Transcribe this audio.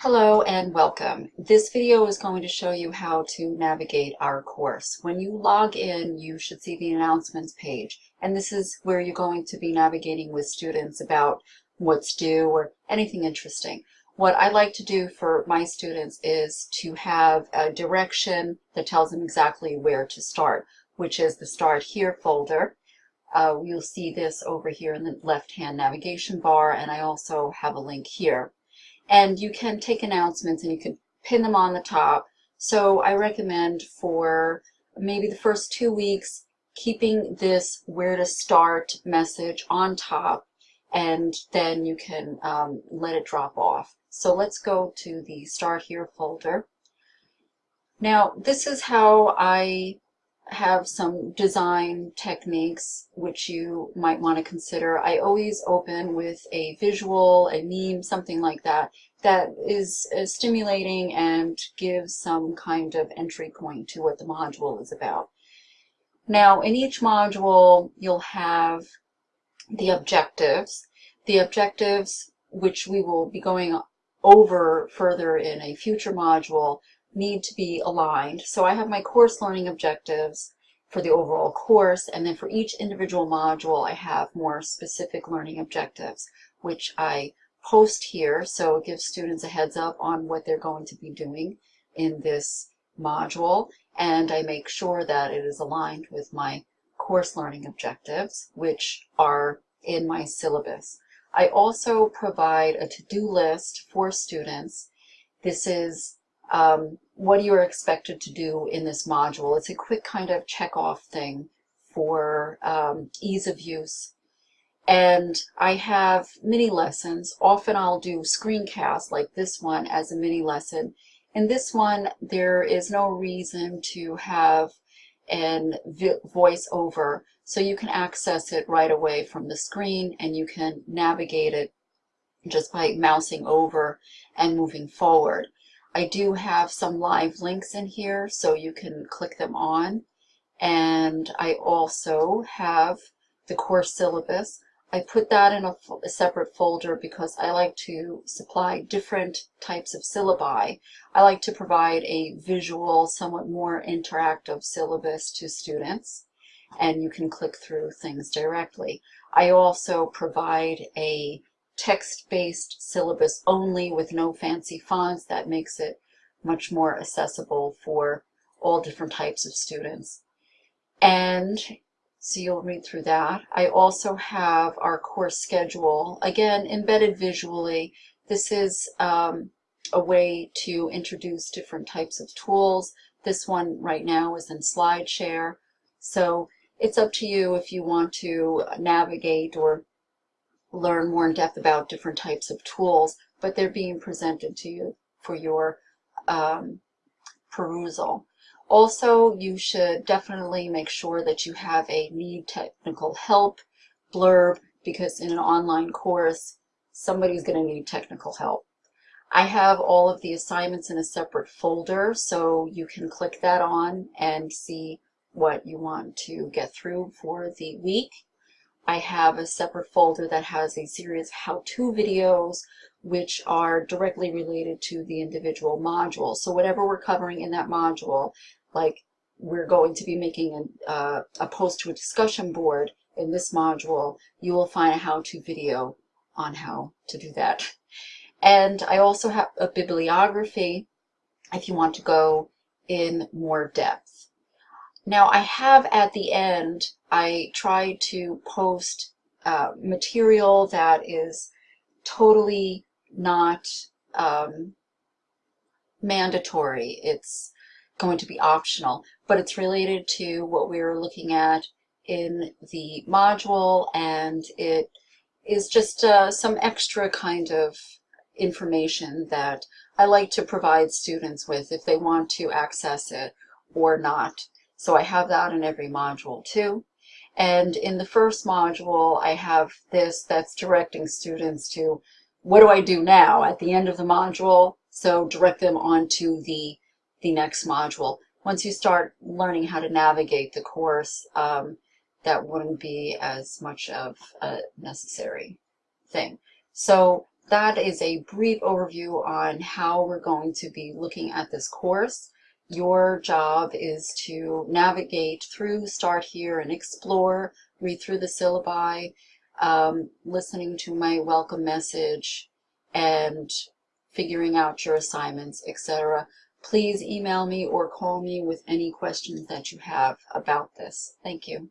Hello and welcome. This video is going to show you how to navigate our course. When you log in, you should see the announcements page, and this is where you're going to be navigating with students about what's due or anything interesting. What I like to do for my students is to have a direction that tells them exactly where to start, which is the Start Here folder. Uh, you'll see this over here in the left-hand navigation bar, and I also have a link here and you can take announcements and you can pin them on the top. So I recommend for maybe the first two weeks, keeping this where to start message on top and then you can um, let it drop off. So let's go to the start here folder. Now this is how I have some design techniques which you might want to consider. I always open with a visual, a meme, something like that, that is uh, stimulating and gives some kind of entry point to what the module is about. Now, in each module, you'll have the objectives. The objectives, which we will be going over further in a future module, need to be aligned. So I have my course learning objectives for the overall course, and then for each individual module, I have more specific learning objectives, which I post here, so it gives students a heads up on what they're going to be doing in this module, and I make sure that it is aligned with my course learning objectives, which are in my syllabus. I also provide a to-do list for students. This is um, what you are expected to do in this module. It's a quick kind of check-off thing for um, ease of use. And I have mini lessons. Often I'll do screencasts like this one as a mini lesson. In this one, there is no reason to have an voice over, so you can access it right away from the screen and you can navigate it just by mousing over and moving forward. I do have some live links in here so you can click them on. And I also have the course syllabus. I put that in a, a, separate folder because I like to supply different types of syllabi. I like to provide a visual, somewhat more interactive syllabus to students, and you can click through things directly. I also provide a text-based syllabus only with no fancy fonts. That makes it much more accessible for all different types of students. And so you'll read through that. I also have our course schedule, again, embedded visually. This is um, a way to introduce different types of tools. This one right now is in SlideShare. So it's up to you if you want to navigate or learn more in depth about different types of tools, but they're being presented to you for your um, perusal. Also, you should definitely make sure that you have a need technical help blurb because in an online course, somebody's going to need technical help. I have all of the assignments in a separate folder, so you can click that on and see what you want to get through for the week. I have a separate folder that has a series of how-to videos which are directly related to the individual module. So whatever we're covering in that module, like we're going to be making a, uh, a post to a discussion board in this module, you will find a how-to video on how to do that. And I also have a bibliography if you want to go in more depth. Now I have at the end, I try to post uh, material that is totally not um, mandatory. It's going to be optional, but it's related to what we are looking at in the module and it is just uh, some extra kind of information that I like to provide students with if they want to access it or not. So I have that in every module too. And in the first module, I have this that's directing students to what do I do now at the end of the module? So direct them onto the, the next module. Once you start learning how to navigate the course, um, that wouldn't be as much of a necessary thing. So that is a brief overview on how we're going to be looking at this course. Your job is to navigate through, start here and explore, read through the syllabi, um, listening to my welcome message, and figuring out your assignments, etc. Please email me or call me with any questions that you have about this. Thank you.